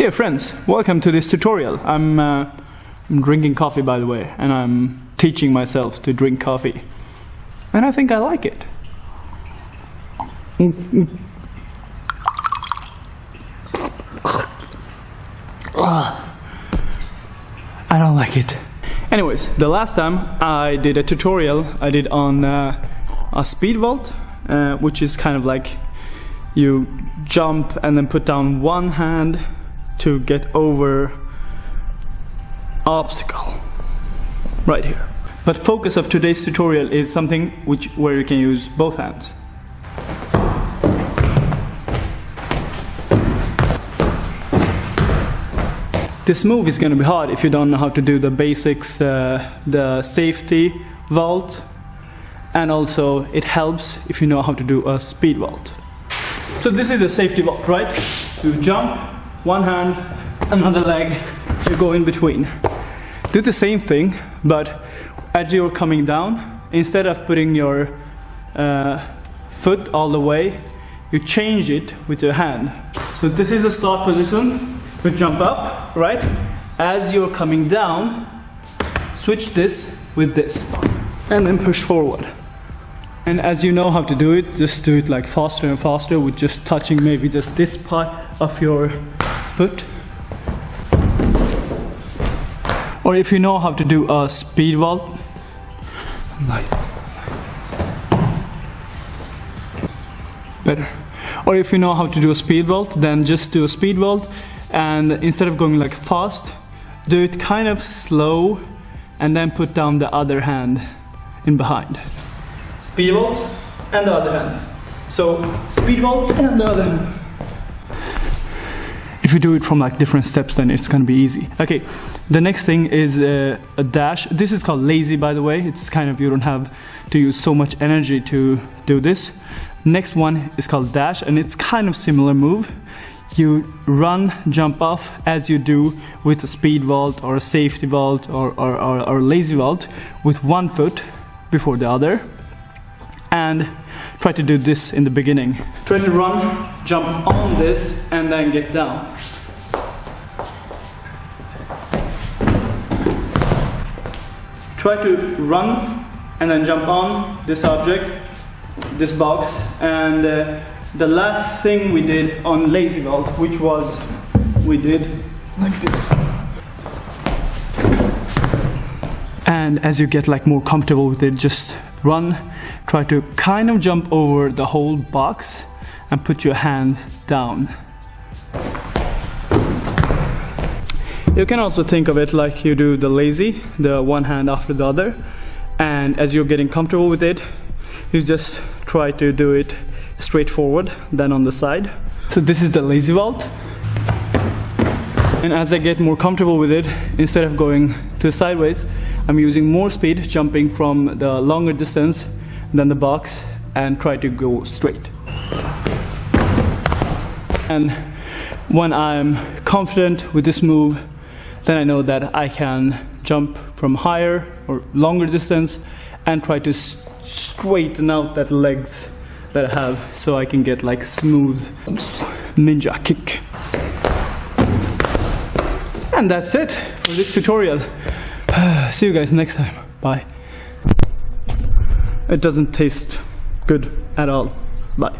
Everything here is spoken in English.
Dear friends, welcome to this tutorial. I'm, uh, I'm drinking coffee by the way, and I'm teaching myself to drink coffee. And I think I like it. I don't like it. Anyways, the last time I did a tutorial, I did on uh, a speed vault, uh, which is kind of like you jump and then put down one hand to get over obstacle right here. But focus of today's tutorial is something which where you can use both hands. This move is gonna be hard if you don't know how to do the basics, uh, the safety vault, and also it helps if you know how to do a speed vault. So this is a safety vault, right? You jump, one hand, another leg, you go in between. Do the same thing, but as you're coming down, instead of putting your uh, foot all the way, you change it with your hand. So this is the start position. You jump up, right? As you're coming down, switch this with this, and then push forward. And as you know how to do it, just do it like faster and faster with just touching maybe just this part of your foot. Or if you know how to do a speed vault, like better. Or if you know how to do a speed vault, then just do a speed vault and instead of going like fast, do it kind of slow and then put down the other hand in behind. Speed vault and the other hand. So speed vault and the other hand. If you do it from like different steps then it's gonna be easy. Okay, the next thing is uh, a dash. This is called lazy by the way. It's kind of you don't have to use so much energy to do this. Next one is called dash and it's kind of similar move you run, jump off as you do with a speed vault or a safety vault or, or, or, or lazy vault with one foot before the other and try to do this in the beginning. Try to run, jump on this and then get down. Try to run and then jump on this object, this box and uh, the last thing we did on Lazy Vault, which was we did like this. And as you get like more comfortable with it, just run, try to kind of jump over the whole box and put your hands down. You can also think of it like you do the lazy, the one hand after the other. And as you're getting comfortable with it, you just try to do it straightforward then on the side. So this is the lazy vault. And as I get more comfortable with it, instead of going to sideways, I'm using more speed, jumping from the longer distance than the box and try to go straight. And when I'm confident with this move, then I know that I can jump from higher or longer distance and try to straighten out that legs that I have so I can get like smooth ninja kick. And that's it for this tutorial. See you guys next time. Bye. It doesn't taste good at all. Bye.